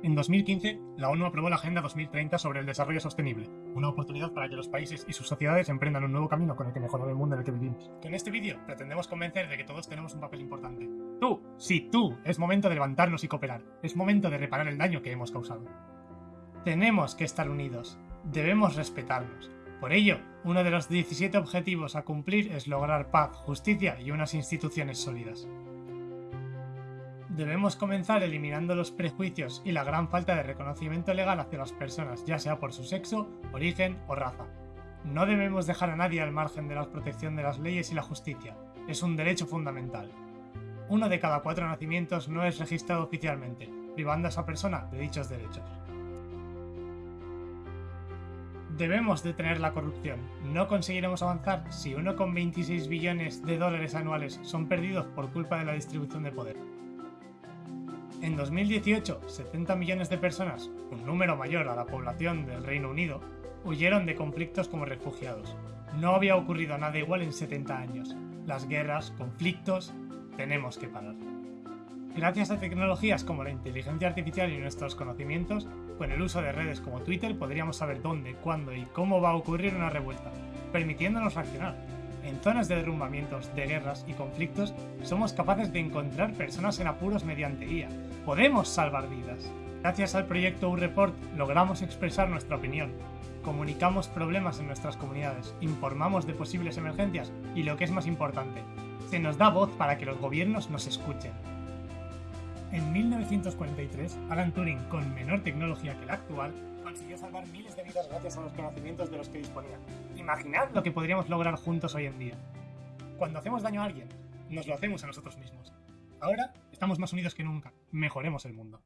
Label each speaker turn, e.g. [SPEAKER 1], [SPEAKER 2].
[SPEAKER 1] En 2015, la ONU aprobó la Agenda 2030 sobre el Desarrollo Sostenible, una oportunidad para que los países y sus sociedades emprendan un nuevo camino con el que mejorar el mundo en el que vivimos. Con este vídeo pretendemos convencer de que todos tenemos un papel importante. Tú, sí, tú, es momento de levantarnos y cooperar. Es momento de reparar el daño que hemos causado. Tenemos que estar unidos. Debemos respetarnos. Por ello, uno de los 17 objetivos a cumplir es lograr paz, justicia y unas instituciones sólidas. Debemos comenzar eliminando los prejuicios y la gran falta de reconocimiento legal hacia las personas, ya sea por su sexo, origen o raza. No debemos dejar a nadie al margen de la protección de las leyes y la justicia. Es un derecho fundamental. Uno de cada cuatro nacimientos no es registrado oficialmente, privando a esa persona de dichos derechos. Debemos detener la corrupción. No conseguiremos avanzar si 1,26 billones de dólares anuales son perdidos por culpa de la distribución de poder. En 2018, 70 millones de personas, un número mayor a la población del Reino Unido, huyeron de conflictos como refugiados. No había ocurrido nada igual en 70 años. Las guerras, conflictos, tenemos que parar. Gracias a tecnologías como la inteligencia artificial y nuestros conocimientos, con el uso de redes como Twitter podríamos saber dónde, cuándo y cómo va a ocurrir una revuelta, permitiéndonos reaccionar. En zonas de derrumbamientos, de guerras y conflictos, somos capaces de encontrar personas en apuros mediante IA. Podemos salvar vidas. Gracias al proyecto U-Report logramos expresar nuestra opinión, comunicamos problemas en nuestras comunidades, informamos de posibles emergencias y lo que es más importante, se nos da voz para que los gobiernos nos escuchen. En 1943, Alan Turing, con menor tecnología que la actual, consiguió salvar miles de vidas gracias a los conocimientos de los que disponía. Imaginad lo que podríamos lograr juntos hoy en día. Cuando hacemos daño a alguien, nos lo hacemos a nosotros mismos. Ahora estamos más unidos que nunca. Mejoremos el mundo.